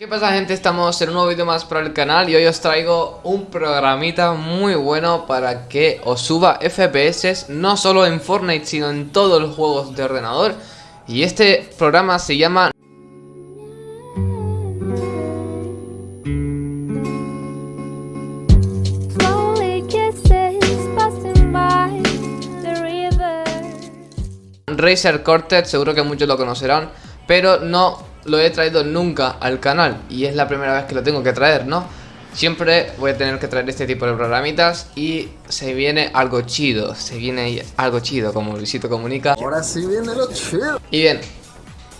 ¿Qué pasa gente? Estamos en un nuevo vídeo más para el canal y hoy os traigo un programita muy bueno para que os suba FPS no solo en Fortnite sino en todos los juegos de ordenador y este programa se llama. Razer Cortex, seguro que muchos lo conocerán pero no lo he traído nunca al canal y es la primera vez que lo tengo que traer, ¿no? Siempre voy a tener que traer este tipo de programitas y se viene algo chido, se viene algo chido como Luisito comunica. Ahora sí viene lo chido. Y bien,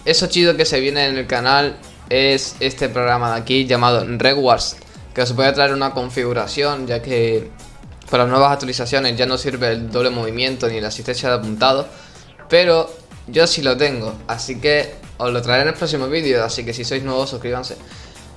eso chido que se viene en el canal es este programa de aquí llamado Wars que os voy a traer una configuración ya que para las nuevas actualizaciones ya no sirve el doble movimiento ni la asistencia de apuntado, pero yo sí lo tengo, así que os lo traeré en el próximo vídeo, así que si sois nuevos suscríbanse.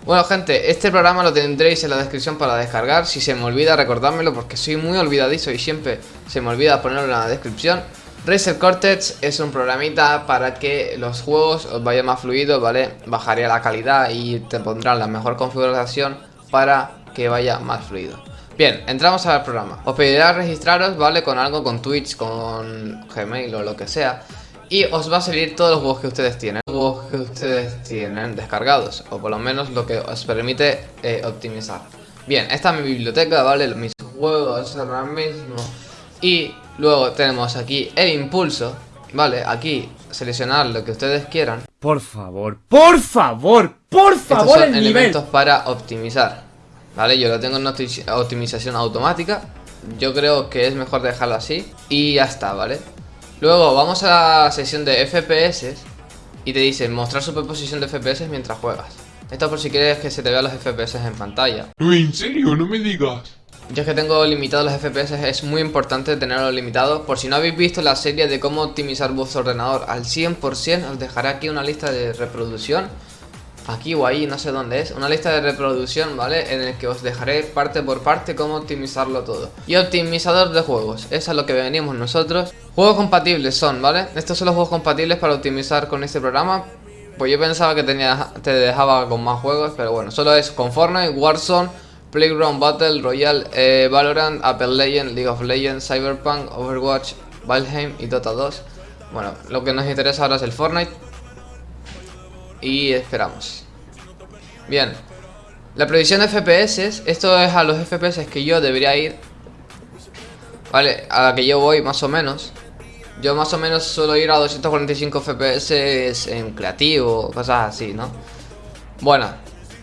Bueno gente, este programa lo tendréis en la descripción para descargar, si se me olvida recordármelo porque soy muy olvidadizo y siempre se me olvida ponerlo en la descripción. Razer Cortex es un programita para que los juegos os vayan más fluidos, ¿vale? Bajaría la calidad y te pondrán la mejor configuración para que vaya más fluido. Bien, entramos al programa. Os pedirá registraros, ¿vale? Con algo, con Twitch, con Gmail o lo que sea. Y os va a salir todos los juegos que ustedes tienen Los juegos que ustedes tienen descargados O por lo menos lo que os permite eh, optimizar Bien, esta es mi biblioteca, ¿vale? Mis juegos ahora mismo Y luego tenemos aquí el impulso ¿Vale? Aquí seleccionar lo que ustedes quieran Por favor, por favor, por favor Estos son el nivel. elementos para optimizar ¿Vale? Yo lo tengo en opti- optimización automática Yo creo que es mejor dejarlo así Y ya está, ¿vale? Luego vamos a la sección de FPS Y te dice mostrar superposición de FPS mientras juegas. Esto por si quieres que se te vean los FPS en pantalla. No, en serio, no me digas. Yo es que tengo limitados los FPS, es muy importante tenerlos limitados Por si no habéis visto la serie de cómo optimizar vuestro ordenador al 100% Os dejaré aquí una lista de reproducción Aquí o ahí, no sé dónde es Una lista de reproducción, ¿vale? En el que os dejaré parte por parte cómo optimizarlo todo. Y optimizador de juegos, eso es lo que venimos nosotros. Juegos compatibles son, ¿vale? Estos son los juegos compatibles para optimizar con este programa. Pues yo pensaba que tenía, te dejaba con más juegos Pero bueno, solo es con Fortnite, Warzone Playground Battle Royale, eh, Valorant, Apple Legends, League of Legends, Cyberpunk, Overwatch, Valheim y Dota 2 Bueno, lo que nos interesa ahora es el Fortnite y esperamos. Bien. La previsión de FPS, esto es a los FPS que yo debería ir. Vale, a la que yo voy más o menos. Yo más o menos suelo ir a 245 FPS en creativo, cosas así, ¿no? Bueno,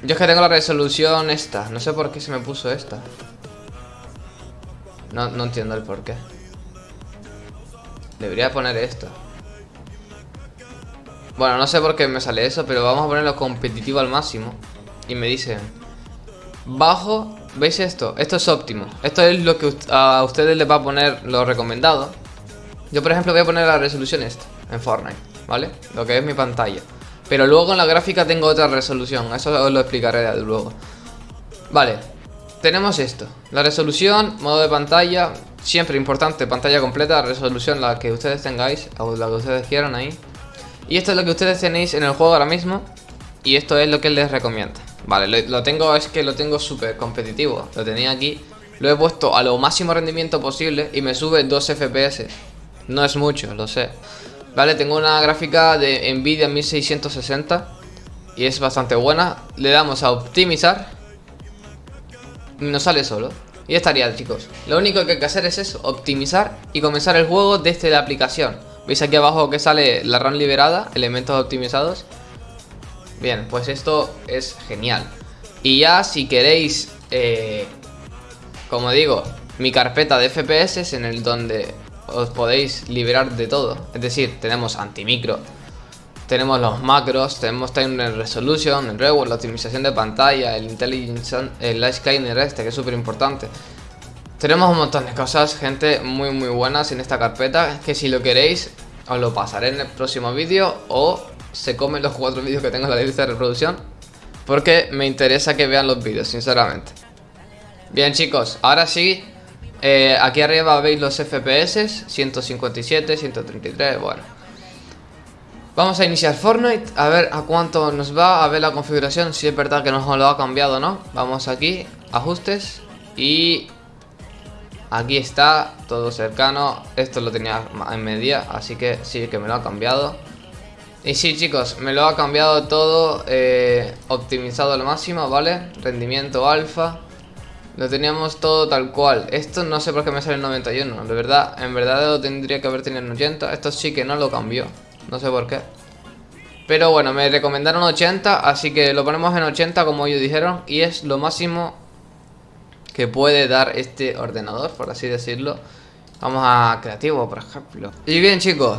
yo es que tengo la resolución esta. No sé por qué se me puso esta. No, no entiendo el por qué. Debería poner esto. Bueno, no sé por qué me sale eso, pero vamos a ponerlo competitivo al máximo. Y me dice... Bajo... ¿Veis esto? Esto es óptimo. Esto es lo que a ustedes les va a poner lo recomendado. Yo, por ejemplo, voy a poner la resolución esta, en Fortnite, ¿vale? Lo que es mi pantalla. Pero luego en la gráfica tengo otra resolución. Eso os lo explicaré luego. Vale. Tenemos esto. La resolución, modo de pantalla. Siempre importante, pantalla completa, resolución la que ustedes tengáis. O la que ustedes quieran ahí. Y esto es lo que ustedes tenéis en el juego ahora mismo Y esto es lo que les recomienda. Vale, lo, tengo, es que lo tengo súper competitivo Lo tenía aquí. Lo he puesto a lo máximo rendimiento posible Y me sube 2 FPS No es mucho, lo sé. Vale, tengo una gráfica de Nvidia 1660 Y es bastante buena. Le damos a optimizar Y nos sale solo. Y estaría chicos. Lo único que hay que hacer es eso Optimizar y comenzar el juego desde la aplicación ¿Veis aquí abajo que sale la RAM liberada? Elementos optimizados Bien, pues esto es genial Y ya si queréis eh, Como digo Mi carpeta de FPS en el donde Os podéis liberar de todo Es decir, tenemos antimicro tenemos los macros, tenemos time resolution, el reward, la optimización de pantalla, el intelligence, el light scanner este que es súper importante. Tenemos un montón de cosas, gente, muy muy buenas en esta carpeta, que si lo queréis os lo pasaré en el próximo vídeo o se comen los cuatro vídeos que tengo en la lista de reproducción, porque me interesa que vean los vídeos, sinceramente. Bien chicos, ahora sí, eh, aquí arriba veis los FPS, 157, 133, bueno. Vamos a iniciar Fortnite, a ver a cuánto nos va, a ver la configuración, si es verdad que nos lo ha cambiado no. Vamos aquí, ajustes y aquí está, todo cercano. Esto lo tenía en media, así que sí que me lo ha cambiado. Y sí chicos, me lo ha cambiado todo, eh, optimizado al máximo, ¿vale? Rendimiento alfa. Lo teníamos todo tal cual. Esto no sé por qué me sale en 91. De verdad, en verdad lo tendría que haber tenido en 80. Esto sí que no lo cambió. No sé por qué. Pero bueno, me recomendaron 80, así que lo ponemos en 80 como ellos dijeron. Y es lo máximo que puede dar este ordenador, por así decirlo. Vamos a creativo, por ejemplo. Y bien chicos,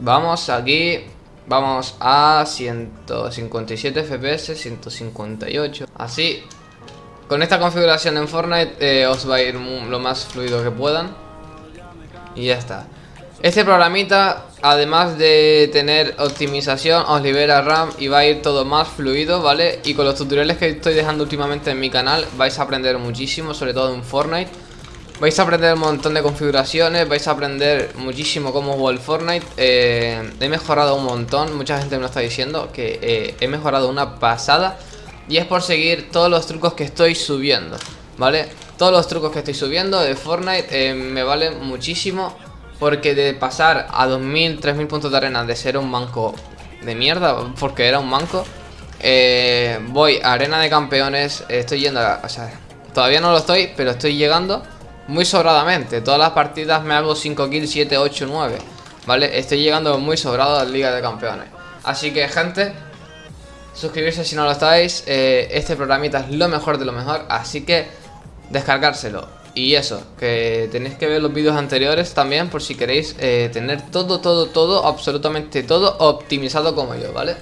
vamos aquí. Vamos a 157 FPS, 158. Así, con esta configuración en Fortnite eh, os va a ir lo más fluido que puedan. Y ya está. Este programita, además de tener optimización, os libera RAM y va a ir todo más fluido, ¿vale? Y con los tutoriales que estoy dejando últimamente en mi canal vais a aprender muchísimo, sobre todo en Fortnite. Vais a aprender un montón de configuraciones, vais a aprender muchísimo cómo jugar el Fortnite. Eh, he mejorado un montón, mucha gente me lo está diciendo, que eh, he mejorado una pasada. Y es por seguir todos los trucos que estoy subiendo, ¿vale? Todos los trucos que estoy subiendo de Fortnite eh, me valen muchísimo porque de pasar a 2000, 3000 puntos de arena de ser un manco de mierda, porque era un manco, eh, voy a arena de campeones, estoy yendo a, o sea, todavía no lo estoy, pero estoy llegando muy sobradamente. Todas las partidas me hago 5 kills, 7, 8, 9, ¿vale? Estoy llegando muy sobrado a la liga de campeones. Así que, gente, suscribirse si no lo estáis. Eh, este programita es lo mejor de lo mejor, así que descargárselo. Y eso, que tenéis que ver los vídeos anteriores también por si queréis eh, tener todo, todo, todo, absolutamente todo optimizado como yo, ¿vale?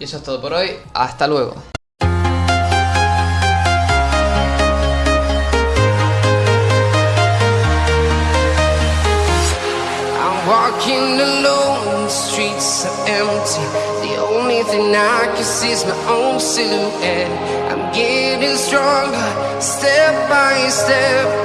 Y eso es todo por hoy, hasta luego. Walking alone, the streets are empty. The only thing I can see is my own silhouette. I'm getting stronger, step by step.